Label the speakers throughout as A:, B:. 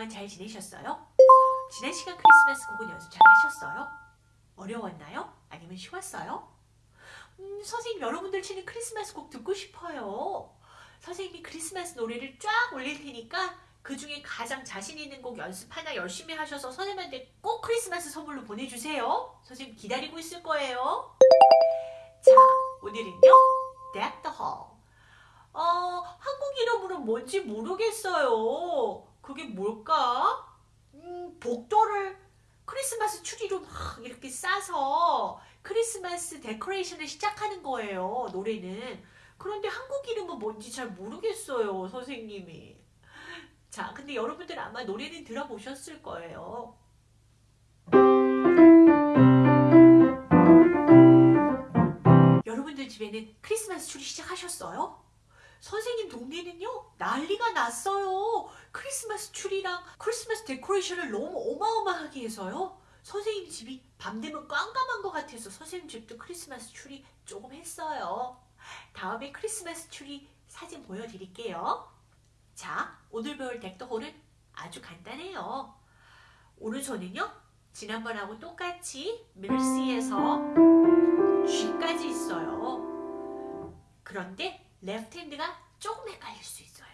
A: 그동안 잘 지내셨어요? 지난 시간 크리스마스 곡은 연습 잘 하셨어요? 어려웠나요? 아니면 쉬웠어요? 음, 선생님 여러분들 치는 크리스마스 곡 듣고 싶어요. 선생님이 크리스마스 노래를 쫙 올릴 테니까 그 중에 가장 자신 있는 곡 연습 하나 열심히 하셔서 선생님한테 꼭 크리스마스 선물로 보내주세요. 선생님 기다리고 있을 거예요. 자, 오늘은요. Deck the Hall. 어, 한국 이름으로 뭔지 모르겠어요. 그게 뭘까? 음, 복도를 크리스마스 추리로 막 이렇게 싸서 크리스마스 데코레이션을 시작하는 거예요. 노래는. 그런데 한국 이름은 뭔지 잘 모르겠어요. 선생님이. 자, 근데 여러분들 아마 노래는 들어보셨을 거예요. 여러분들 집에는 크리스마스 추리 시작하셨어요? 선생님 동네는요 난리가 났어요. 크리스마스 추리랑 크리스마스 데코레이션을 너무 어마어마하게 해서요. 선생님 집이 밤 되면 깜깜한 것 같아서 선생님 집도 크리스마스 추리 조금 했어요. 다음에 크리스마스 추리 사진 보여드릴게요. 자, 오늘 배울 덱더홀은 아주 간단해요. 오른손은요, 지난번하고 똑같이 middle C에서 G까지 있어요. 그런데 left hand가 조금 헷갈릴 수 있어요.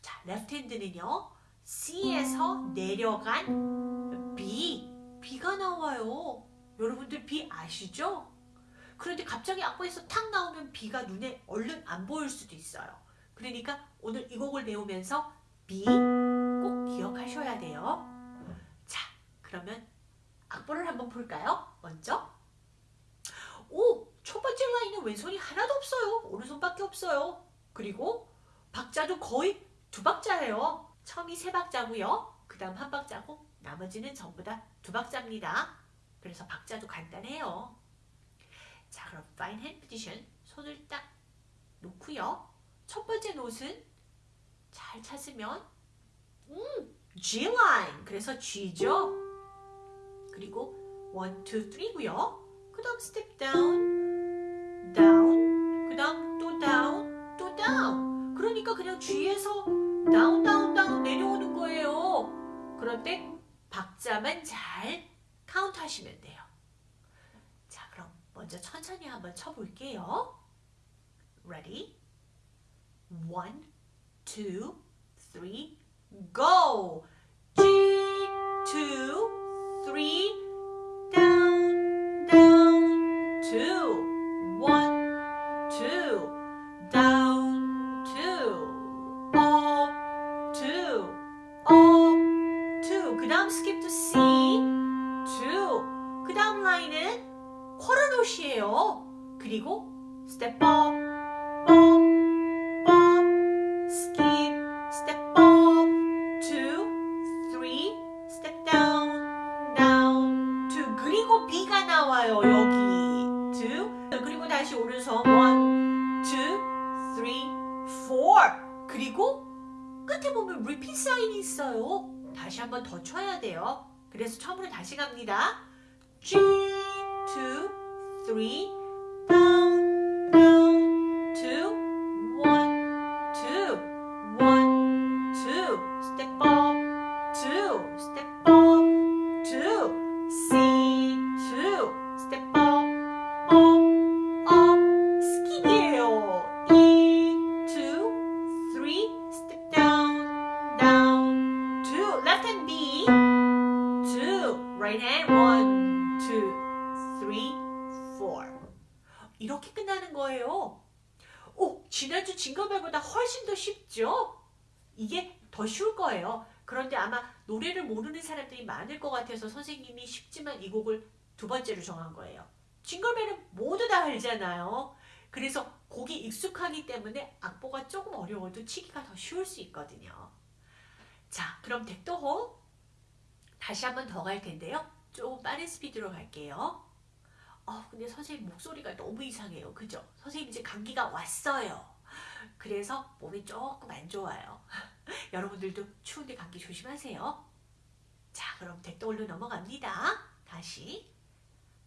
A: 자, left hand는요, C에서 내려간 B, B가 나와요. 여러분들 B 아시죠? 그런데 갑자기 악보에서 탁 나오면 B가 눈에 얼른 안 보일 수도 있어요. 그러니까 오늘 이 곡을 배우면서 B 꼭 기억하셔야 돼요. 자, 그러면 악보를 한번 볼까요? 먼저. 왼손이 하나도 없어요. 오른손밖에 없어요. 그리고 박자도 거의 두 박자예요. 처음이 세 박자고요. 그 다음 한 박자고 나머지는 전부 다 두 박자입니다. 그래서 박자도 간단해요. 자 그럼 fine hand position 손을 딱 놓고요. 첫 번째 note는 잘 찾으면 음, G line 그래서 G죠. 그리고 1, 2, 3고요. 그 다음 step down, down, 그 다음 또 down, 또 down. 그러니까 그냥 G에서 down, down, down 내려오는 거예요. 때 박자만 잘 카운트 하시면 돼요. 자, 그럼 먼저 천천히 한번 쳐볼게요. Ready? One, two, three, go! G, two, three, 쿼러노시예요. 그리고 step up, up, up, skip, step up, two, three, step down, down, two. 그리고 B가 나와요, 여기. two. 그리고 다시 오른손 one, two, three, four. 그리고 끝에 보면 repeat 사인이 있어요. 다시 한번 더 쳐야 돼요. 그래서 처음으로 다시 갑니다. G, two, three, down, down, two, one, two, one, two, step up, two, step up, two, C, two, step up, up, up, 스킵이에요. E, two, three, step down, down, two, left hand B, two, right hand, one, two, three, four. 이렇게 끝나는 거예요. 오, 지난주 징거벨보다 훨씬 더 쉽죠? 이게 더 쉬울 거예요. 그런데 아마 노래를 모르는 사람들이 많을 것 같아서 선생님이 쉽지만 이 곡을 두 번째로 정한 거예요. 징글벨은 모두 다 알잖아요. 그래서 곡이 익숙하기 때문에 악보가 조금 어려워도 치기가 더 쉬울 수 있거든요. 자, 그럼 덱도홀 다시 한번 더 갈 텐데요. 조금 빠른 스피드로 갈게요. 어, 근데 선생님 목소리가 너무 이상해요. 그죠? 선생님 이제 감기가 왔어요. 그래서 몸이 조금 안 좋아요. 여러분들도 추운데 감기 조심하세요. 자, 그럼 덱도홀로 넘어갑니다. 다시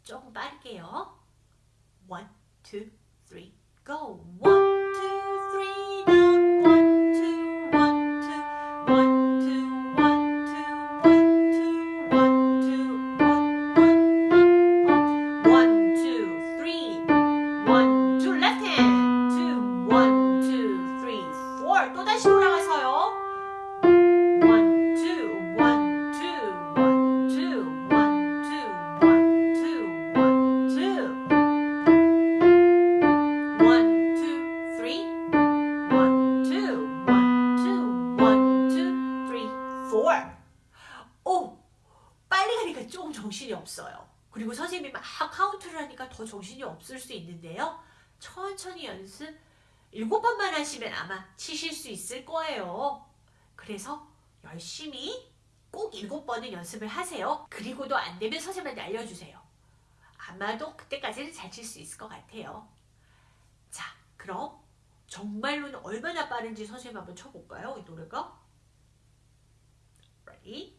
A: 조금 빠를게요. One, two, three, go. One, 더 정신이 없을 수 있는데요. 천천히 연습 일곱 번만 하시면 아마 치실 수 있을 거예요. 그래서 열심히 꼭 일곱 번은 연습을 하세요. 그리고도 안 되면 선생님한테 알려주세요. 아마도 그때까지는 잘 칠 수 있을 것 같아요. 자, 그럼 정말로는 얼마나 빠른지 선생님 한번 쳐볼까요? 이 노래가. Ready?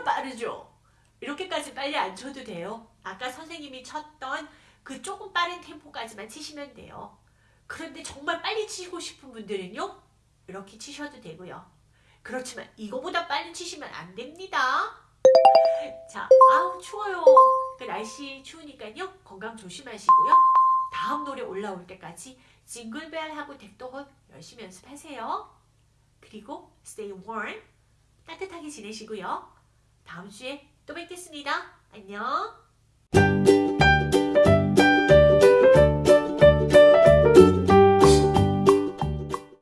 A: 정말 빠르죠? 이렇게까지 빨리 안 쳐도 돼요. 아까 선생님이 쳤던 그 조금 빠른 템포까지만 치시면 돼요. 그런데 정말 빨리 치고 싶은 분들은요, 이렇게 치셔도 되고요. 그렇지만 이거보다 빨리 치시면 안 됩니다. 자, 아우 추워요. 그 날씨 추우니까요, 건강 조심하시고요. 다음 노래 올라올 때까지 징글벨 하고 덱도혼 열심히 연습하세요. 그리고 stay warm, 따뜻하게 지내시고요. 다음 주에 또 뵙겠습니다. 안녕.